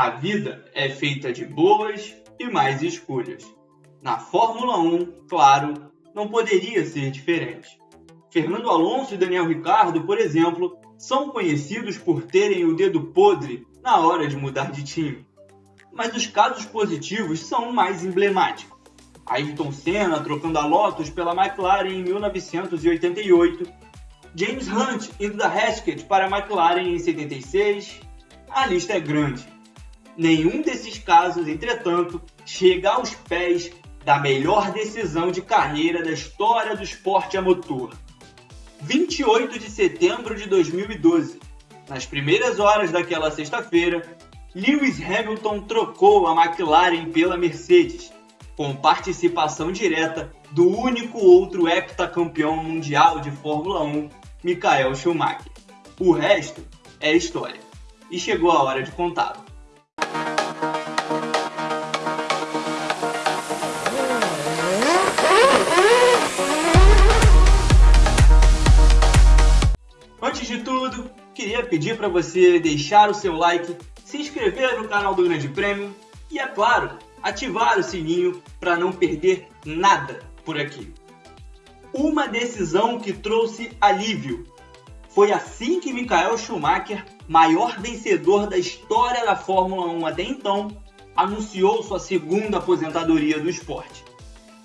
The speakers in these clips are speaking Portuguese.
A vida é feita de boas e mais escolhas. Na Fórmula 1, claro, não poderia ser diferente. Fernando Alonso e Daniel Ricciardo, por exemplo, são conhecidos por terem o dedo podre na hora de mudar de time. Mas os casos positivos são mais emblemáticos. Ayrton Senna trocando a Lotus pela McLaren em 1988, James Hunt indo da Heskett para a McLaren em 76, a lista é grande. Nenhum desses casos, entretanto, chega aos pés da melhor decisão de carreira da história do esporte a motor. 28 de setembro de 2012. Nas primeiras horas daquela sexta-feira, Lewis Hamilton trocou a McLaren pela Mercedes, com participação direta do único outro heptacampeão mundial de Fórmula 1, Michael Schumacher. O resto é história. E chegou a hora de contá-lo. Antes de tudo, queria pedir para você deixar o seu like, se inscrever no canal do Grande Prêmio e, é claro, ativar o sininho para não perder nada por aqui. Uma decisão que trouxe alívio. Foi assim que Michael Schumacher, maior vencedor da história da Fórmula 1 até então, anunciou sua segunda aposentadoria do esporte.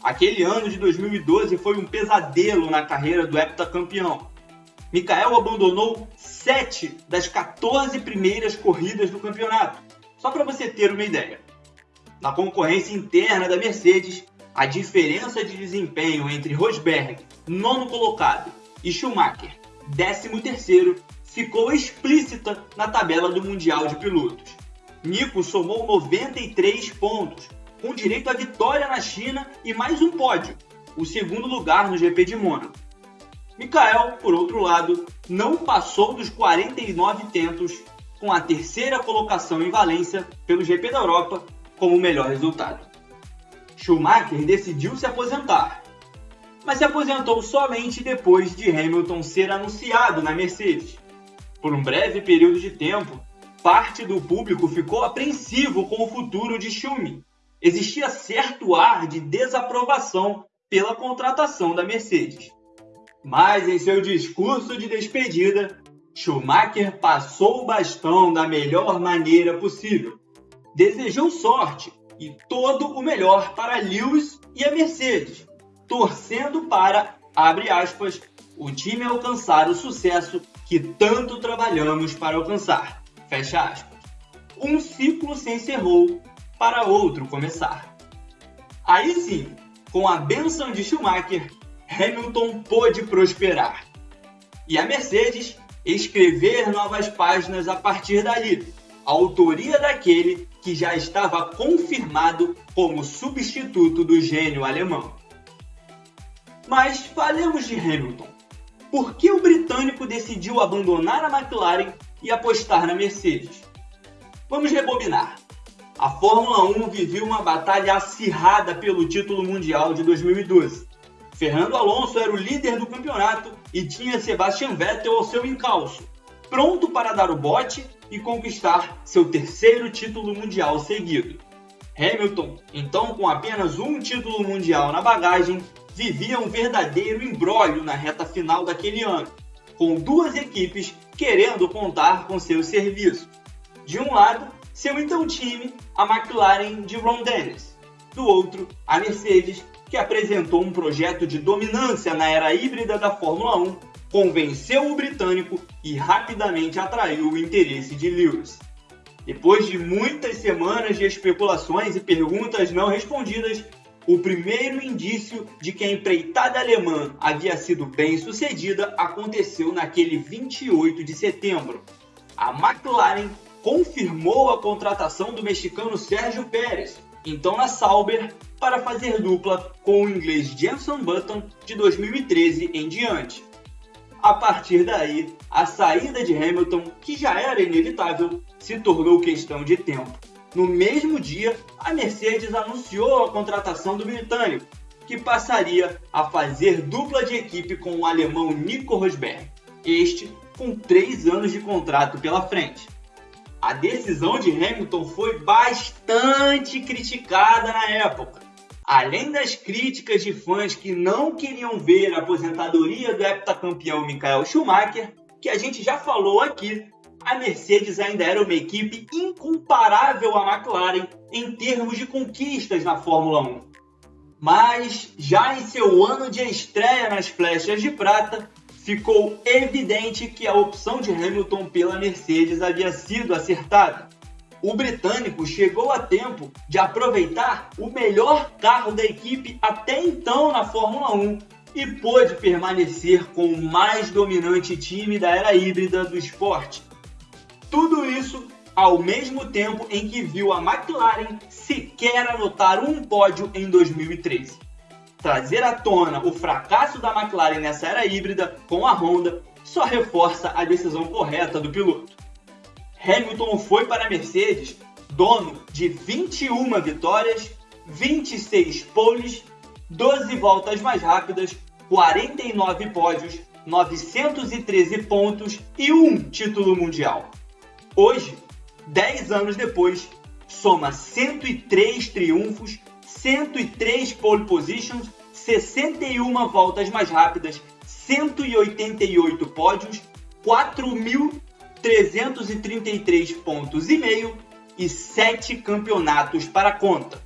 Aquele ano de 2012 foi um pesadelo na carreira do heptacampeão Mikael abandonou 7 das 14 primeiras corridas do campeonato. Só para você ter uma ideia. Na concorrência interna da Mercedes, a diferença de desempenho entre Rosberg, nono colocado, e Schumacher, décimo terceiro, ficou explícita na tabela do Mundial de Pilotos. Nico somou 93 pontos, com direito à vitória na China e mais um pódio, o segundo lugar no GP de Mônaco. Mikael, por outro lado, não passou dos 49 tentos, com a terceira colocação em Valência pelo GP da Europa como melhor resultado. Schumacher decidiu se aposentar, mas se aposentou somente depois de Hamilton ser anunciado na Mercedes. Por um breve período de tempo, parte do público ficou apreensivo com o futuro de Schumi. Existia certo ar de desaprovação pela contratação da Mercedes. Mas em seu discurso de despedida, Schumacher passou o bastão da melhor maneira possível. Desejou sorte e todo o melhor para Lewis e a Mercedes, torcendo para, abre aspas, o time alcançar o sucesso que tanto trabalhamos para alcançar. Fecha aspas. Um ciclo se encerrou para outro começar. Aí sim, com a benção de Schumacher, Hamilton pôde prosperar. E a Mercedes escrever novas páginas a partir dali, a autoria daquele que já estava confirmado como substituto do gênio alemão. Mas falemos de Hamilton. Por que o britânico decidiu abandonar a McLaren e apostar na Mercedes? Vamos rebobinar. A Fórmula 1 viveu uma batalha acirrada pelo título mundial de 2012 Fernando Alonso era o líder do campeonato e tinha Sebastian Vettel ao seu encalço, pronto para dar o bote e conquistar seu terceiro título mundial seguido. Hamilton, então com apenas um título mundial na bagagem, vivia um verdadeiro embrólio na reta final daquele ano, com duas equipes querendo contar com seus serviços. De um lado, seu então time, a McLaren de Ron Dennis. Do outro, a Mercedes que apresentou um projeto de dominância na era híbrida da Fórmula 1, convenceu o britânico e rapidamente atraiu o interesse de Lewis. Depois de muitas semanas de especulações e perguntas não respondidas, o primeiro indício de que a empreitada alemã havia sido bem sucedida aconteceu naquele 28 de setembro. A McLaren confirmou a contratação do mexicano Sérgio Pérez, então na Sauber, para fazer dupla com o inglês Jenson Button de 2013 em diante. A partir daí, a saída de Hamilton, que já era inevitável, se tornou questão de tempo. No mesmo dia, a Mercedes anunciou a contratação do britânico, que passaria a fazer dupla de equipe com o alemão Nico Rosberg, este com três anos de contrato pela frente. A decisão de Hamilton foi bastante criticada na época. Além das críticas de fãs que não queriam ver a aposentadoria do heptacampeão Michael Schumacher, que a gente já falou aqui, a Mercedes ainda era uma equipe incomparável à McLaren em termos de conquistas na Fórmula 1. Mas, já em seu ano de estreia nas flechas de prata, ficou evidente que a opção de Hamilton pela Mercedes havia sido acertada. O britânico chegou a tempo de aproveitar o melhor carro da equipe até então na Fórmula 1 e pôde permanecer com o mais dominante time da era híbrida do esporte. Tudo isso ao mesmo tempo em que viu a McLaren sequer anotar um pódio em 2013. Trazer à tona o fracasso da McLaren nessa era híbrida com a Honda só reforça a decisão correta do piloto. Hamilton foi para a Mercedes dono de 21 vitórias, 26 poles, 12 voltas mais rápidas, 49 pódios, 913 pontos e um título mundial. Hoje, 10 anos depois, soma 103 triunfos, 103 pole positions, 61 voltas mais rápidas, 188 pódios, 4.333 pontos e meio e 7 campeonatos para conta.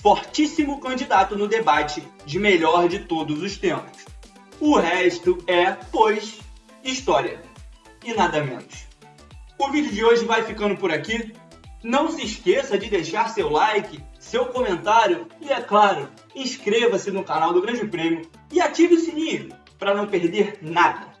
Fortíssimo candidato no debate de melhor de todos os tempos. O resto é, pois, história. E nada menos. O vídeo de hoje vai ficando por aqui. Não se esqueça de deixar seu like, seu comentário e, é claro, inscreva-se no canal do Grande Prêmio e ative o sininho para não perder nada.